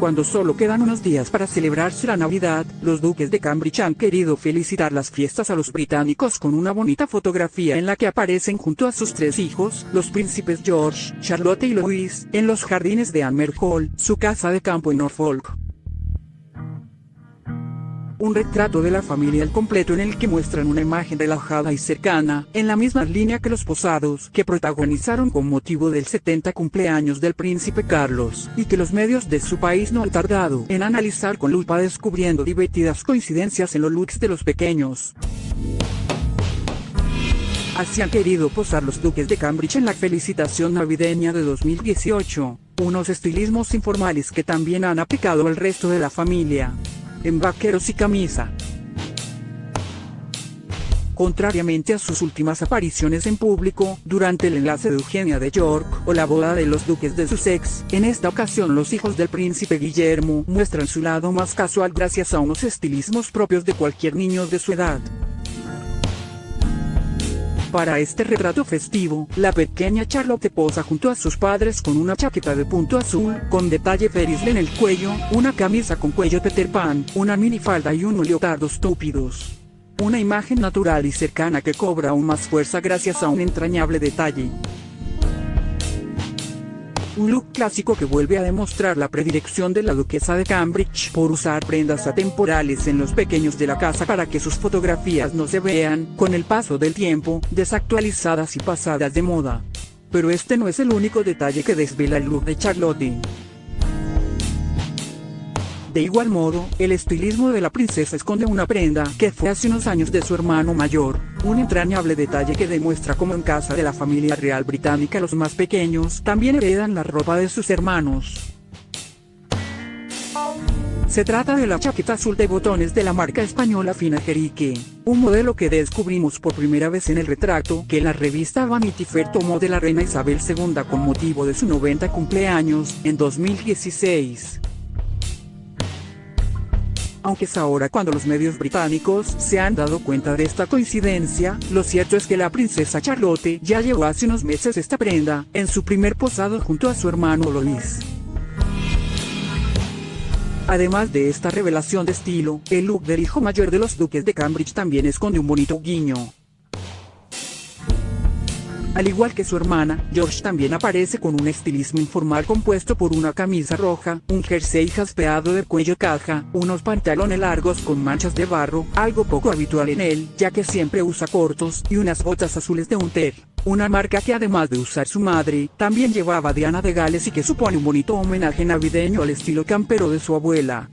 Cuando solo quedan unos días para celebrarse la Navidad, los duques de Cambridge han querido felicitar las fiestas a los británicos con una bonita fotografía en la que aparecen junto a sus tres hijos, los príncipes George, Charlotte y Louis, en los jardines de Amer Hall, su casa de campo en Norfolk un retrato de la familia al completo en el que muestran una imagen relajada y cercana, en la misma línea que los posados que protagonizaron con motivo del 70 cumpleaños del príncipe Carlos, y que los medios de su país no han tardado en analizar con lupa descubriendo divertidas coincidencias en los looks de los pequeños. Así han querido posar los duques de Cambridge en la felicitación navideña de 2018, unos estilismos informales que también han aplicado al resto de la familia en vaqueros y camisa. Contrariamente a sus últimas apariciones en público, durante el enlace de Eugenia de York, o la boda de los duques de Sussex, en esta ocasión los hijos del príncipe Guillermo muestran su lado más casual gracias a unos estilismos propios de cualquier niño de su edad. Para este retrato festivo, la pequeña Charlotte posa junto a sus padres con una chaqueta de punto azul, con detalle ferisle en el cuello, una camisa con cuello Peter Pan, una minifalda y unos leotardos estúpidos. Una imagen natural y cercana que cobra aún más fuerza gracias a un entrañable detalle un look clásico que vuelve a demostrar la predilección de la duquesa de Cambridge por usar prendas atemporales en los pequeños de la casa para que sus fotografías no se vean, con el paso del tiempo, desactualizadas y pasadas de moda. Pero este no es el único detalle que desvela el look de Charlotte. De igual modo, el estilismo de la princesa esconde una prenda que fue hace unos años de su hermano mayor, un entrañable detalle que demuestra cómo en casa de la familia real británica los más pequeños también heredan la ropa de sus hermanos. Se trata de la chaqueta azul de botones de la marca española Fina Jerique, un modelo que descubrimos por primera vez en el retrato que la revista Vanity Fair tomó de la reina Isabel II con motivo de su 90 cumpleaños, en 2016 aunque es ahora cuando los medios británicos se han dado cuenta de esta coincidencia, lo cierto es que la princesa Charlotte ya llevó hace unos meses esta prenda, en su primer posado junto a su hermano Lois. Además de esta revelación de estilo, el look del hijo mayor de los duques de Cambridge también esconde un bonito guiño. Al igual que su hermana, George también aparece con un estilismo informal compuesto por una camisa roja, un jersey jaspeado de cuello caja, unos pantalones largos con manchas de barro, algo poco habitual en él, ya que siempre usa cortos, y unas botas azules de Unter. Una marca que además de usar su madre, también llevaba Diana de Gales y que supone un bonito homenaje navideño al estilo campero de su abuela.